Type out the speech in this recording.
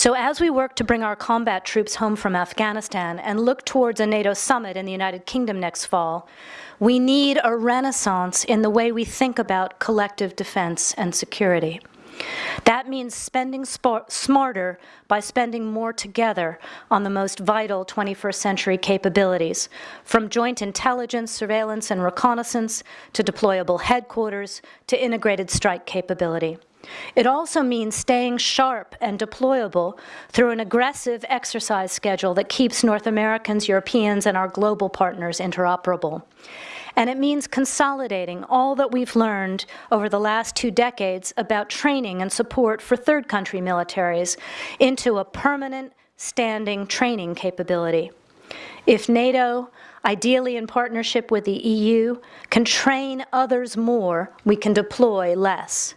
So as we work to bring our combat troops home from Afghanistan and look towards a NATO summit in the United Kingdom next fall, we need a renaissance in the way we think about collective defense and security. That means spending smarter by spending more together on the most vital 21st century capabilities, from joint intelligence, surveillance, and reconnaissance to deployable headquarters to integrated strike capability. It also means staying sharp and deployable through an aggressive exercise schedule that keeps North Americans, Europeans, and our global partners interoperable. And it means consolidating all that we've learned over the last two decades about training and support for third country militaries into a permanent standing training capability. If NATO, ideally in partnership with the EU, can train others more, we can deploy less.